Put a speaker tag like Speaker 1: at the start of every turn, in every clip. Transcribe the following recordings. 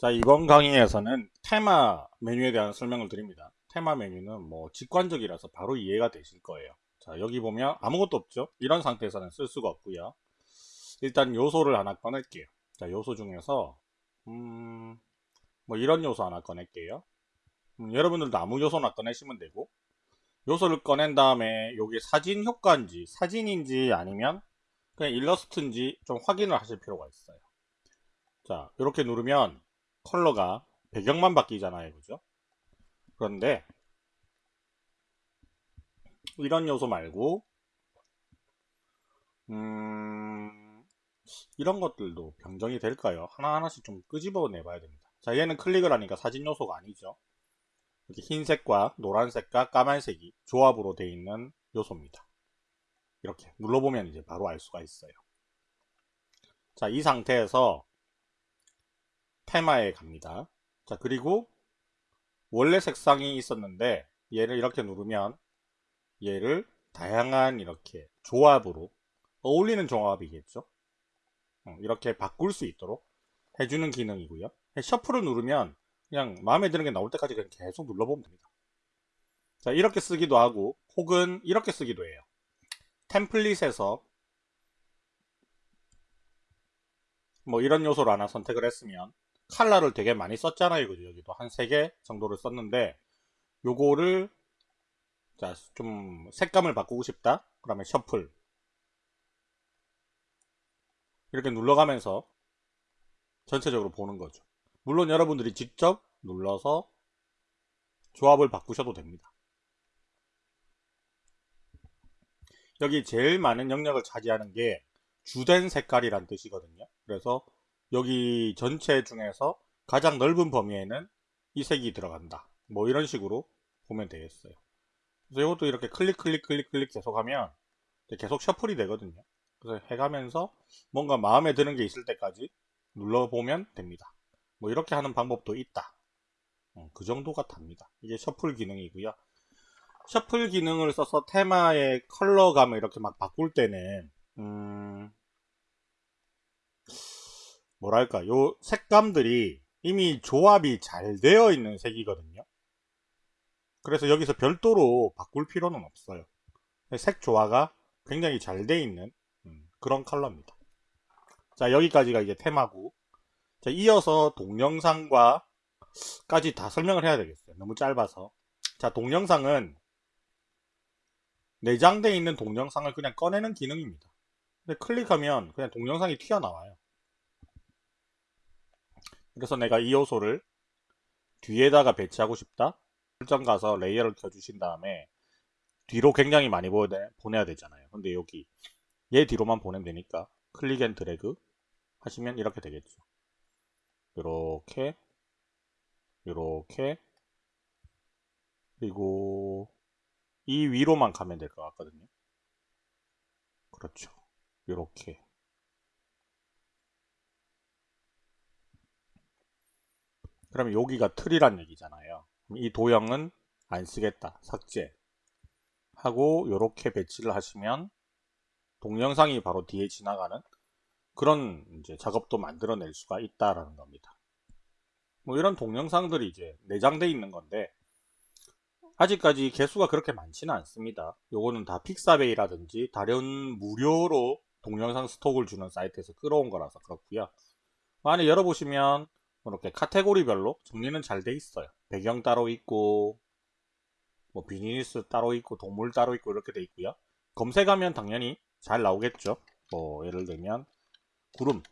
Speaker 1: 자 이번 강의에서는 테마 메뉴에 대한 설명을 드립니다. 테마 메뉴는 뭐 직관적이라서 바로 이해가 되실 거예요. 자 여기 보면 아무것도 없죠? 이런 상태에서는 쓸 수가 없고요. 일단 요소를 하나 꺼낼게요. 자 요소 중에서 음, 뭐 이런 요소 하나 꺼낼게요. 음, 여러분들도 아무 요소나 꺼내시면 되고 요소를 꺼낸 다음에 여기 사진 효과인지 사진인지 아니면 그냥 일러스트인지 좀 확인을 하실 필요가 있어요. 자 이렇게 누르면 컬러가 배경만 바뀌잖아요 그죠? 그런데 이런 요소 말고 음 이런 것들도 변경이 될까요? 하나하나씩 좀 끄집어 내 봐야 됩니다. 자 얘는 클릭을 하니까 사진 요소가 아니죠. 이렇게 흰색과 노란색과 까만색이 조합으로 되어 있는 요소입니다. 이렇게 눌러보면 이제 바로 알 수가 있어요. 자 이 상태에서 테마에 갑니다. 자 그리고 원래 색상이 있었는데 얘를 이렇게 누르면 얘를 다양한 이렇게 조합으로 어울리는 조합이겠죠. 어, 이렇게 바꿀 수 있도록 해주는 기능이고요. 셔플을 누르면 그냥 마음에 드는 게 나올 때까지 그냥 계속 눌러보면 됩니다. 자 이렇게 쓰기도 하고 혹은 이렇게 쓰기도 해요. 템플릿에서 뭐 이런 요소를 하나 선택을 했으면 칼라를 되게 많이 썼잖아요. 그죠? 여기도 한 3개 정도를 썼는데 요거를 자, 좀 색감을 바꾸고 싶다. 그러면 셔플 이렇게 눌러가면서 전체적으로 보는 거죠. 물론 여러분들이 직접 눌러서 조합을 바꾸셔도 됩니다. 여기 제일 많은 영역을 차지하는 게 주된 색깔이란 뜻이거든요. 그래서 여기 전체 중에서 가장 넓은 범위에는 이 색이 들어간다. 뭐 이런 식으로 보면 되겠어요. 그래서 이것도 이렇게 클릭 클릭 클릭 클릭 계속 하면 계속 셔플이 되거든요. 그래서 해가면서 뭔가 마음에 드는 게 있을 때까지 눌러보면 됩니다. 뭐 이렇게 하는 방법도 있다. 음, 그 정도가 답니다. 이게 셔플 기능이고요. 셔플 기능을 써서 테마의 컬러감을 이렇게 막 바꿀 때는 음... 뭐랄까 요 색감들이 이미 조합이 잘 되어 있는 색이거든요. 그래서 여기서 별도로 바꿀 필요는 없어요. 색 조화가 굉장히 잘 되어 있는 음, 그런 컬러입니다. 자 여기까지가 이제 테마고. 자 이어서 동영상과 까지 다 설명을 해야 되겠어요. 너무 짧아서. 자 동영상은 내장되어 있는 동영상을 그냥 꺼내는 기능입니다. 근데 클릭하면 그냥 동영상이 튀어나와요 그래서 내가 이 요소를 뒤에다가 배치하고 싶다? 설정 가서 레이어를 켜주신 다음에 뒤로 굉장히 많이 보내야 되잖아요. 근데 여기 얘 뒤로만 보내면 되니까 click and drag 하시면 이렇게 되겠죠. 이렇게 이렇게. 그리고 이 위로만 가면 될 것 같거든요. 그렇죠. 이렇게 그러면 여기가 틀이란 얘기잖아요. 이 도형은 안 쓰겠다. 삭제. 하고 이렇게 배치를 하시면 동영상이 바로 뒤에 지나가는 그런 이제 작업도 만들어낼 수가 있다라는 겁니다. 뭐 이런 동영상들이 이제 내장되어 있는 건데 아직까지 개수가 그렇게 많지는 않습니다. 요거는 다 픽사베이라든지 다른 무료로 동영상 스톡을 주는 사이트에서 끌어온 거라서 그렇고요. 안에 열어보시면 이렇게 카테고리별로 정리는 잘 돼 있어요. 배경 따로 있고 뭐 비즈니스 따로 있고 동물 따로 있고 이렇게 돼 있고요. 검색하면 당연히 잘 나오겠죠. 뭐 예를 들면 구름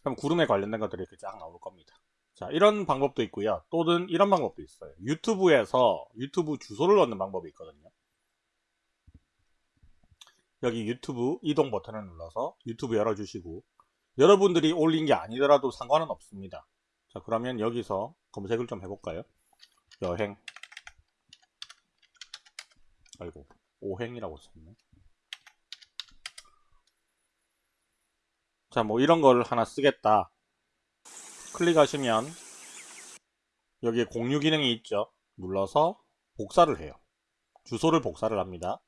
Speaker 1: 그럼 구름에 관련된 것들이 이렇게 쫙 나올 겁니다. 자 이런 방법도 있고요. 또는 이런 방법도 있어요. 유튜브에서 유튜브 주소를 넣는 방법이 있거든요. 여기 유튜브 이동 버튼을 눌러서 유튜브 열어주시고 여러분들이 올린 게 아니더라도 상관은 없습니다. 자 그러면 여기서 검색을 좀 해볼까요? 여행. 아이고 오행이라고 썼네. 자 뭐 이런 걸 하나 쓰겠다. 클릭하시면 여기에 공유 기능이 있죠. 눌러서 복사를 해요. 주소를 복사를 합니다.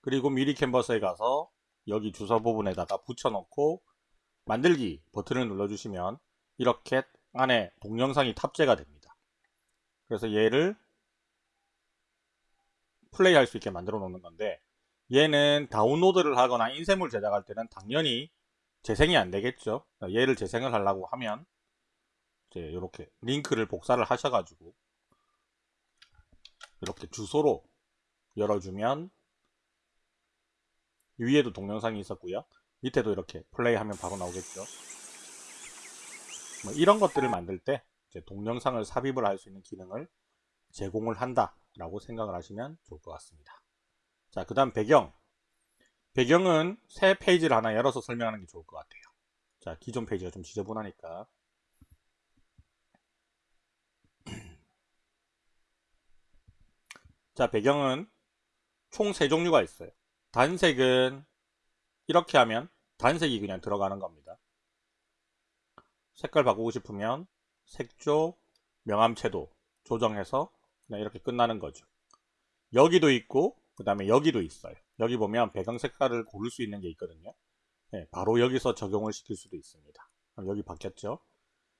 Speaker 1: 그리고 미리 캔버스에 가서 여기 주소 부분에다가 붙여놓고 만들기 버튼을 눌러주시면 이렇게 안에 동영상이 탑재가 됩니다. 그래서 얘를 플레이할 수 있게 만들어 놓는 건데 얘는 다운로드를 하거나 인쇄물 제작할 때는 당연히 재생이 안 되겠죠. 얘를 재생을 하려고 하면 이제 이렇게 링크를 복사를 하셔가지고 이렇게 주소로 열어주면 위에도 동영상이 있었고요. 밑에도 이렇게 플레이하면 바로 나오겠죠. 뭐 이런 것들을 만들 때 동영상을 삽입을 할 수 있는 기능을 제공을 한다 라고 생각을 하시면 좋을 것 같습니다. 자, 그 다음 배경. 배경은 새 페이지를 하나 열어서 설명하는 게 좋을 것 같아요. 자, 기존 페이지가 좀 지저분하니까. 자, 배경은 총세 종류가 있어요. 단색은 이렇게 하면 단색이 그냥 들어가는 겁니다. 색깔 바꾸고 싶으면 색조, 명암채도 조정해서 그냥 이렇게 끝나는 거죠. 여기도 있고 그 다음에 여기도 있어요. 여기 보면 배경 색깔을 고를 수 있는 게 있거든요. 네, 바로 여기서 적용을 시킬 수도 있습니다. 여기 바뀌었죠.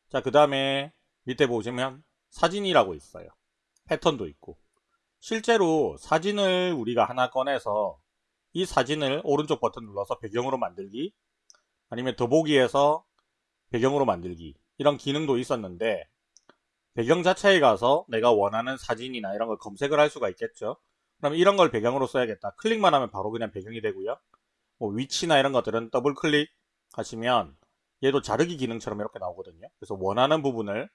Speaker 1: 자, 그 다음에 밑에 보시면 사진이라고 있어요. 패턴도 있고. 실제로 사진을 우리가 하나 꺼내서 이 사진을 오른쪽 버튼 눌러서 배경으로 만들기 아니면 더보기에서 배경으로 만들기 이런 기능도 있었는데 배경 자체에 가서 내가 원하는 사진이나 이런 걸 검색을 할 수가 있겠죠. 그럼 이런 걸 배경으로 써야겠다. 클릭만 하면 바로 그냥 배경이 되고요. 뭐 위치나 이런 것들은 더블 클릭 하시면 얘도 자르기 기능처럼 이렇게 나오거든요. 그래서 원하는 부분을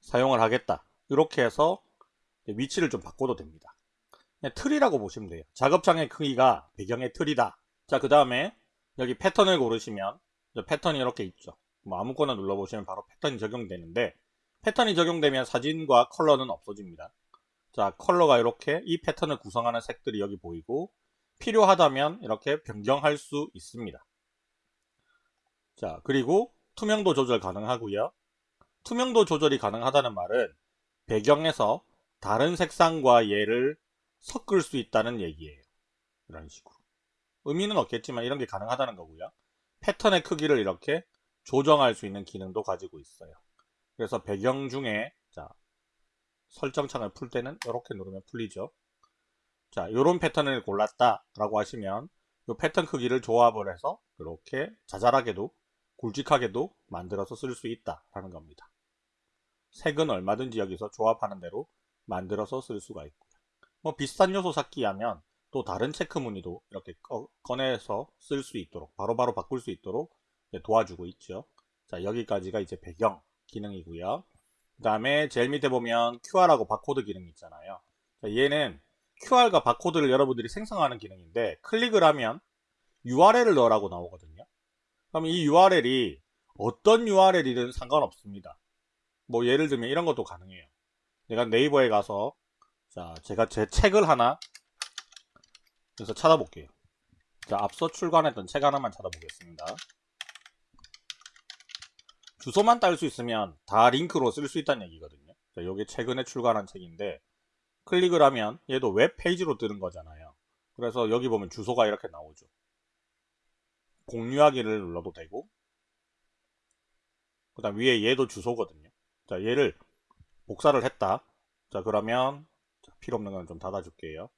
Speaker 1: 사용을 하겠다. 이렇게 해서 위치를 좀 바꿔도 됩니다. 틀이라고 보시면 돼요. 작업창의 크기가 배경의 틀이다. 자, 그 다음에 여기 패턴을 고르시면 패턴이 이렇게 있죠. 뭐 아무거나 눌러보시면 바로 패턴이 적용되는데 패턴이 적용되면 사진과 컬러는 없어집니다. 자 컬러가 이렇게 이 패턴을 구성하는 색들이 여기 보이고 필요하다면 이렇게 변경할 수 있습니다. 자 그리고 투명도 조절 가능하고요. 투명도 조절이 가능하다는 말은 배경에서 다른 색상과 얘를 섞을 수 있다는 얘기예요. 이런 식으로. 의미는 없겠지만 이런 게 가능하다는 거고요. 패턴의 크기를 이렇게 조정할 수 있는 기능도 가지고 있어요. 그래서 배경 중에 자 설정창을 풀 때는 이렇게 누르면 풀리죠. 자, 이런 패턴을 골랐다 라고 하시면 이 패턴 크기를 조합을 해서 이렇게 자잘하게도 굵직하게도 만들어서 쓸 수 있다 라는 겁니다. 색은 얼마든지 여기서 조합하는 대로 만들어서 쓸 수가 있고요. 뭐 비슷한 요소 찾기 하면 또 다른 체크 무늬도 이렇게 꺼내서 쓸 수 있도록 바로바로 바로 바꿀 수 있도록 도와주고 있죠. 자 여기까지가 이제 배경 기능이고요. 그 다음에 제일 밑에 보면 QR하고 바코드 기능이 있잖아요. 얘는 QR과 바코드를 여러분들이 생성하는 기능인데 클릭을 하면 URL을 넣으라고 나오거든요. 그럼 이 URL이 어떤 URL이든 상관없습니다. 뭐 예를 들면 이런 것도 가능해요. 내가 네이버에 가서 자 제가 제 책을 하나 그래서 찾아볼게요. 자 앞서 출간했던 책 하나만 찾아보겠습니다. 주소만 딸 수 있으면 다 링크로 쓸 수 있다는 얘기거든요. 자, 이게 최근에 출간한 책인데 클릭을 하면 얘도 웹페이지로 뜨는 거잖아요. 그래서 여기 보면 주소가 이렇게 나오죠. 공유하기를 눌러도 되고 그 다음 위에 얘도 주소거든요. 자 얘를 복사를 했다. 자 그러면 자, 필요 없는 건 좀 닫아줄게요.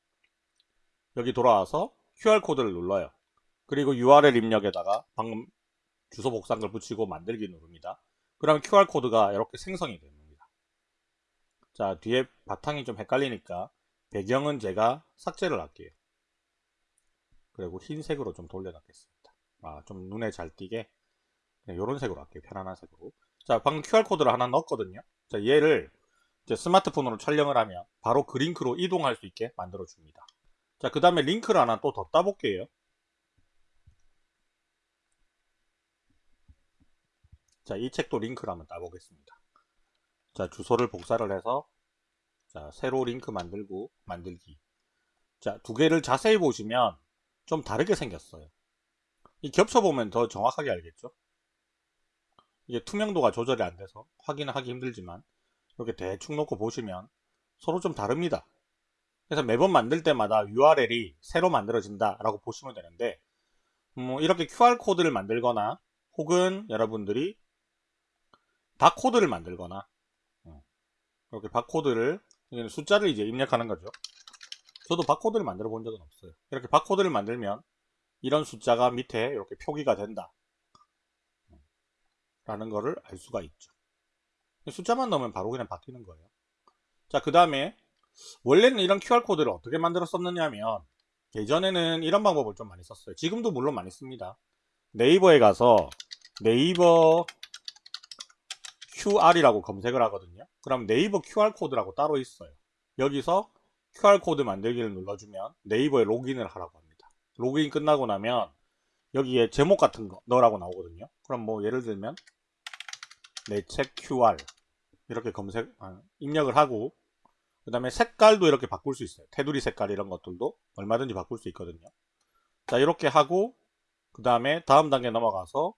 Speaker 1: 여기 돌아와서 QR코드를 눌러요. 그리고 URL 입력에다가 방금 주소 복사한 걸 붙이고 만들기 누릅니다. 그러면 QR코드가 이렇게 생성이 됩니다. 자 뒤에 바탕이 좀 헷갈리니까 배경은 제가 삭제를 할게요. 그리고 흰색으로 좀 돌려놨겠습니다. 아, 좀 눈에 잘 띄게 이런 색으로 할게요. 편안한 색으로. 자, 방금 QR코드를 하나 넣었거든요. 자, 얘를 스마트폰으로 촬영을 하면 바로 그 링크로 이동할 수 있게 만들어 줍니다. 자, 그 다음에 링크를 하나 또 더 따볼게요. 자, 이 책도 링크를 한번 따보겠습니다. 자, 주소를 복사를 해서 자, 새로 링크 만들고 만들기. 자, 두 개를 자세히 보시면 좀 다르게 생겼어요. 이 겹쳐보면 더 정확하게 알겠죠? 이게 투명도가 조절이 안 돼서 확인하기 힘들지만 이렇게 대충 놓고 보시면 서로 좀 다릅니다. 그래서 매번 만들 때마다 URL이 새로 만들어진다 라고 보시면 되는데 음, 이렇게 QR코드를 만들거나 혹은 여러분들이 바코드를 만들거나 어, 이렇게 바코드를 숫자를 이제 입력하는 거죠. 저도 바코드를 만들어 본 적은 없어요. 이렇게 바코드를 만들면 이런 숫자가 밑에 이렇게 표기가 된다. 라는 거를 알 수가 있죠. 숫자만 넣으면 바로 그냥 바뀌는 거예요. 자, 그 다음에 원래는 이런 QR코드를 어떻게 만들었었느냐 하면 예전에는 이런 방법을 좀 많이 썼어요. 지금도 물론 많이 씁니다. 네이버에 가서 네이버 QR이라고 검색을 하거든요. 그럼 네이버 QR코드라고 따로 있어요. 여기서 QR코드 만들기를 눌러주면 네이버에 로그인을 하라고 합니다. 로그인 끝나고 나면 여기에 제목 같은 거 넣으라고 나오거든요. 그럼 뭐 예를 들면 내 책 QR 이렇게 검색 아, 입력을 하고 그 다음에 색깔도 이렇게 바꿀 수 있어요. 테두리 색깔 이런 것들도 얼마든지 바꿀 수 있거든요. 자 이렇게 하고 그 다음에 다음 단계 넘어가서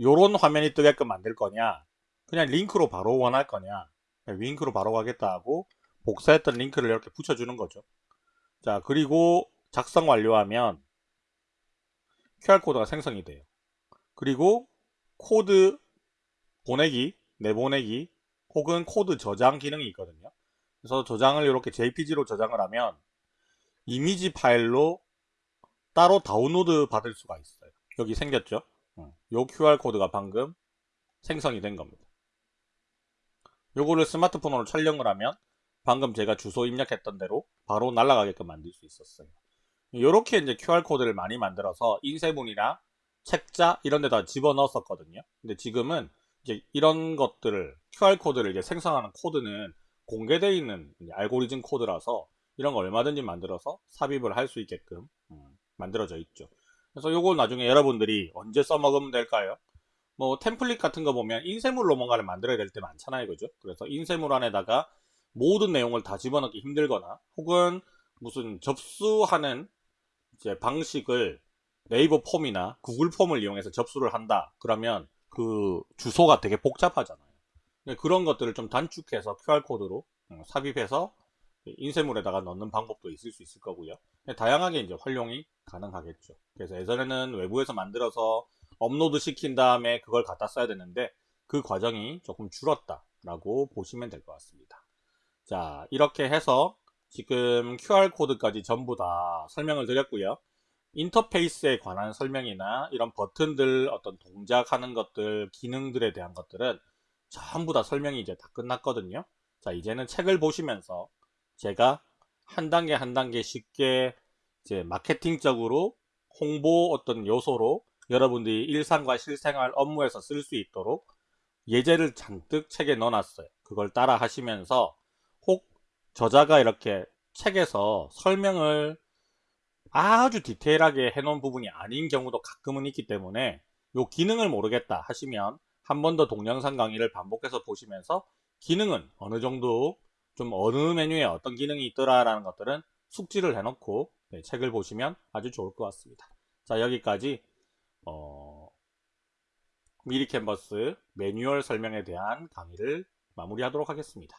Speaker 1: 요런 화면이 뜨게끔 만들 거냐 그냥 링크로 바로 원할 거냐 링크로 바로 가겠다 하고 복사했던 링크를 이렇게 붙여주는 거죠. 자 그리고 작성 완료하면 QR코드가 생성이 돼요. 그리고 코드 보내기, 내보내기 혹은 코드 저장 기능이 있거든요. 그래서 저장을 이렇게 JPG로 저장을 하면 이미지 파일로 따로 다운로드 받을 수가 있어요. 여기 생겼죠? 요 QR코드가 방금 생성이 된 겁니다. 요거를 스마트폰으로 촬영을 하면 방금 제가 주소 입력했던 대로 바로 날아가게끔 만들 수 있었어요. 이렇게 이제 QR코드를 많이 만들어서 인쇄문이나 책자 이런 데다 집어넣었었거든요. 근데 지금은 이제 이런 것들을 QR코드를 이제 생성하는 코드는 공개되어 있는 알고리즘 코드라서 이런 거 얼마든지 만들어서 삽입을 할 수 있게끔 음, 만들어져 있죠. 그래서 요거 나중에 여러분들이 언제 써먹으면 될까요? 뭐 템플릿 같은 거 보면 인쇄물로 뭔가를 만들어야 될 때 많잖아요. 그죠? 그래서 인쇄물 안에다가 모든 내용을 다 집어넣기 힘들거나 혹은 무슨 접수하는 이제 방식을 네이버 폼이나 구글 폼을 이용해서 접수를 한다. 그러면 그 주소가 되게 복잡하잖아요. 그런 것들을 좀 단축해서 QR코드로 음, 삽입해서 인쇄물에다가 넣는 방법도 있을 수 있을 거고요. 다양하게 이제 활용이 가능하겠죠. 그래서 예전에는 외부에서 만들어서 업로드 시킨 다음에 그걸 갖다 써야 되는데 그 과정이 조금 줄었다라고 보시면 될 것 같습니다. 자, 이렇게 해서 지금 QR코드까지 전부 다 설명을 드렸고요. 인터페이스에 관한 설명이나 이런 버튼들 어떤 동작하는 것들 기능들에 대한 것들은 전부 다 설명이 이제 다 끝났거든요. 자 이제는 책을 보시면서 제가 한 단계 한 단계 쉽게 이제 마케팅적으로 홍보 어떤 요소로 여러분들이 일상과 실생활 업무에서 쓸 수 있도록 예제를 잔뜩 책에 넣어놨어요. 그걸 따라 하시면서 혹 저자가 이렇게 책에서 설명을 아주 디테일하게 해놓은 부분이 아닌 경우도 가끔은 있기 때문에 이 기능을 모르겠다 하시면 한 번 더 동영상 강의를 반복해서 보시면서 기능은 어느 정도 좀 어느 메뉴에 어떤 기능이 있더라라는 것들은 숙지를 해놓고 네, 책을 보시면 아주 좋을 것 같습니다. 자 여기까지 어, 미리 캔버스 매뉴얼 설명에 대한 강의를 마무리하도록 하겠습니다.